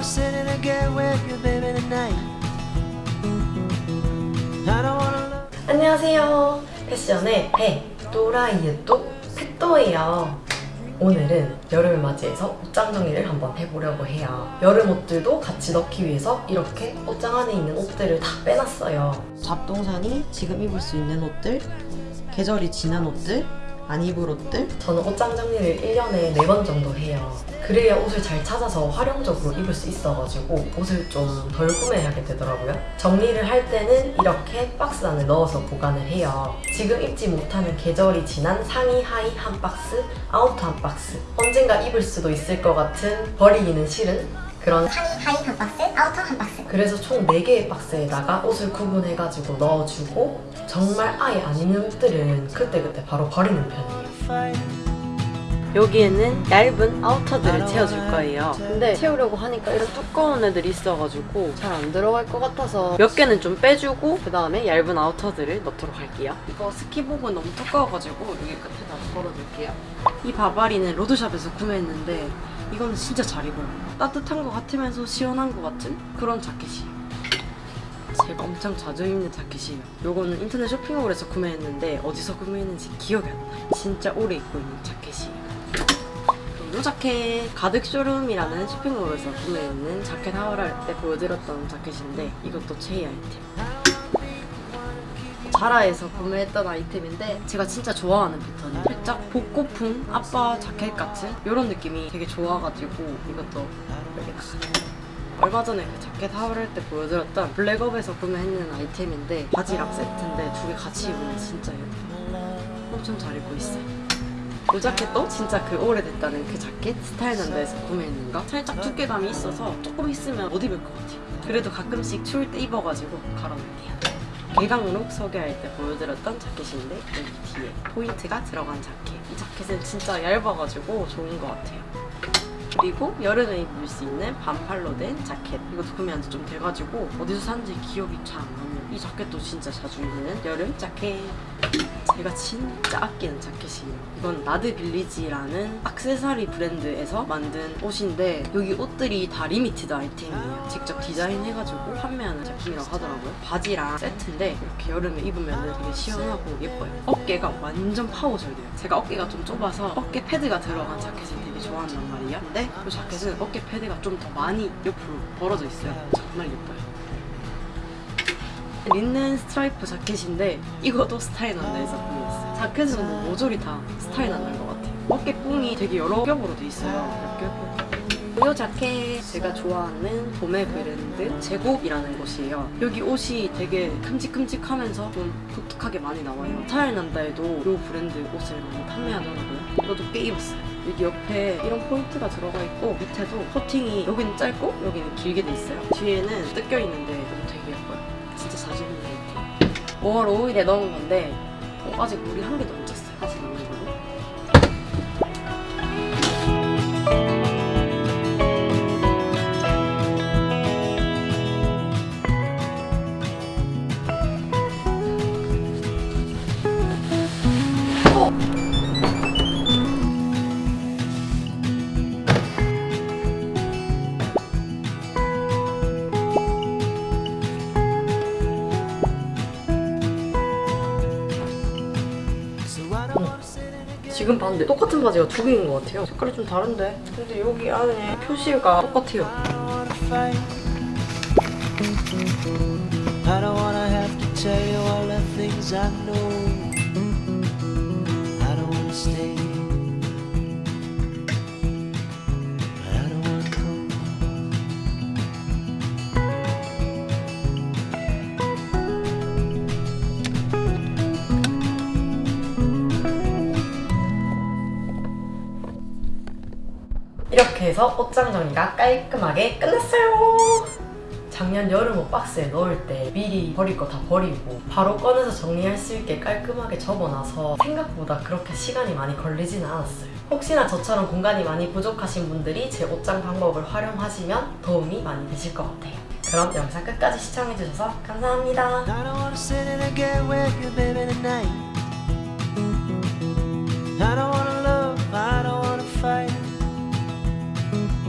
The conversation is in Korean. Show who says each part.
Speaker 1: wanna sit in a game with you, baby, tonight. 안녕하세요. 패션의 배 또라이의또 패또예요. 오늘은 여름을 맞이해서 옷장 정리를 한번 해보려고 해요. 여름 옷들도 같이 넣기 위해서 이렇게 옷장 안에 있는 옷들을 다 빼놨어요. 잡동산이 지금 입을 수 있는 옷들, 계절이 지난 옷들, 안 입을 옷들 저는 옷장 정리를 1년에 4번 정도 해요. 그래야 옷을 잘 찾아서 활용적으로 입을 수 있어가지고 옷을 좀 덜 구매하게 되더라고요. 정리를 할 때는 이렇게 박스 안에 넣어서 보관을 해요. 지금 입지 못하는 계절이 지난 상의, 하의 한 박스, outer 한 박스 언젠가 입을 수도 있을 것 같은 버리기는 싫은 그런
Speaker 2: 하이 하이 한 박스, outer 한 박스.
Speaker 1: 그래서 총 4개의 박스에다가 옷을 구분해가지고 넣어주고 정말 아예 안 입는 옷들은 그때그때 바로 버리는 편이에요. 여기에는 얇은 아우터들을 채워줄 거예요. 근데 채우려고 하니까 이런 두꺼운 애들이 있어가지고 잘 안 들어갈 것 같아서 몇 개는 좀 빼주고 그 다음에 얇은 아우터들을 넣도록 할게요. 이거 스키복은 너무 두꺼워가지고 여기 끝에다 걸어둘게요. 이 바바리는 로드샵에서 구매했는데 이거는 진짜 잘 입어요. 따뜻한 것 같으면서 시원한 것 같은 그런 자켓이에요. 제가 엄청 자주 입는 자켓이에요. 요거는 인터넷 쇼핑몰에서 구매했는데 어디서 구매했는지 기억이 안 나요. 진짜 오래 입고 있는 자켓이에요. 이 자켓 가득 쇼룸이라는 쇼핑몰에서 구매했는 자켓 하울할 때 보여드렸던 자켓인데 이것도 최애 아이템 자라에서 구매했던 아이템인데 제가 진짜 좋아하는 패턴이에요 살짝 복고풍 아빠 자켓 같은 이런 느낌이 되게 좋아가지고 이것도 여기다가 얼마 전에 그 자켓 하울할 때 보여드렸던 블랙업에서 구매했는 아이템인데 바지랑 세트인데 두 개 같이 입으면 진짜 예뻐요. 엄청 잘 입고 있어요. 이 자켓도 진짜 그 오래됐다는 그 자켓 스타일난다에서 구매했는 거? 살짝 두께감이 있어서 조금 있으면 못 입을 것 같아요. 그래도 가끔씩 추울 때 입어가지고 갈아놓을게요 개강룩 소개할 때 보여드렸던 자켓인데 여기 뒤에 포인트가 들어간 자켓. 이 자켓은 진짜 얇아가지고 좋은 것 같아요. 그리고 여름에 입을 수 있는 반팔로 된 자켓. 이것도 구매 한 지 좀 돼가지고 어디서 샀는지 기억이 잘 안 나네요. 이 자켓도 진짜 자주 입는 여름 자켓 제가 진짜 아끼는 자켓이에요. 이건 나드 빌리지라는 악세사리 브랜드에서 만든 옷인데 여기 옷들이 다 limited 아이템이에요. 직접 디자인해가지고 판매하는 제품이라고 하더라고요. 바지랑 세트인데 이렇게 여름에 입으면 되게 시원하고 예뻐요. 어깨가 완전 파워 잘 돼요. 제가 어깨가 좀 좁아서 어깨 패드가 들어간 자켓을 되게 좋아한단 말이에요 근데 이 자켓은 어깨 패드가 좀 더 많이 옆으로 벌어져 있어요. 정말 예뻐요 린넨 스트라이프 자켓인데 이것도 스타일 난다에서 구매했어요. 자켓은 뭐 모조리 다 스타일 난다인 것 같아요. 어깨 뽕이 되게 여러 겹으로 돼 있어요. 이렇게 이 자켓 제가 좋아하는 도매 브랜드 제곱이라는 곳이에요. 여기 옷이 되게 큼직큼직하면서 좀 독특하게 많이 나와요. 스타일 난다에도 이 브랜드 옷을 많이 판매하더라고요. 저도 꽤 입었어요. 여기 옆에 이런 포인트가 들어가 있고 밑에도 커팅이 여기는 짧고 여기는 길게 돼 있어요. 뒤에는 뜯겨 있는데 5월 5일에 넣은 건데 어, 아직 물이 한 개도 안 지금 봤는데 똑같은 바지가 두 개인 것 같아요. 색깔이 좀 다른데. 근데 여기 안에 표시가 똑같아요 이렇게 해서 옷장 정리가 깔끔하게 끝났어요. 작년 여름 옷 박스에 넣을 때 미리 버릴 거 다 버리고 바로 꺼내서 정리할 수 있게 깔끔하게 접어놔서 생각보다 그렇게 시간이 많이 걸리진 않았어요. 혹시나 저처럼 공간이 많이 부족하신 분들이 제 옷장 방법을 활용하시면 도움이 많이 되실 것 같아요. 그럼 영상 끝까지 시청해주셔서 감사합니다.